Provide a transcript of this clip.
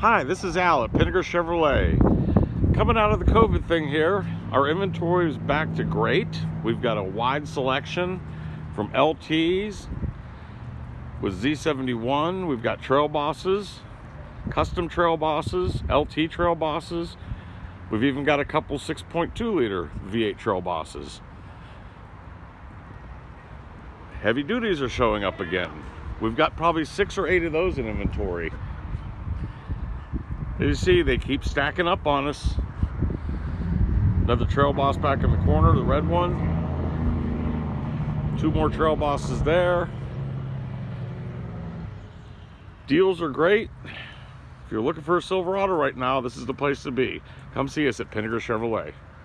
Hi, this is Al at Pinnaker Chevrolet. Coming out of the COVID thing here, our inventory is back to great. We've got a wide selection from LTs with Z71. We've got trail bosses, custom trail bosses, LT trail bosses. We've even got a couple 6.2 liter V8 trail bosses. Heavy duties are showing up again. We've got probably six or eight of those in inventory. You see, they keep stacking up on us. Another trail boss back in the corner, the red one. Two more trail bosses there. Deals are great. If you're looking for a Silverado right now, this is the place to be. Come see us at Pinnaker Chevrolet.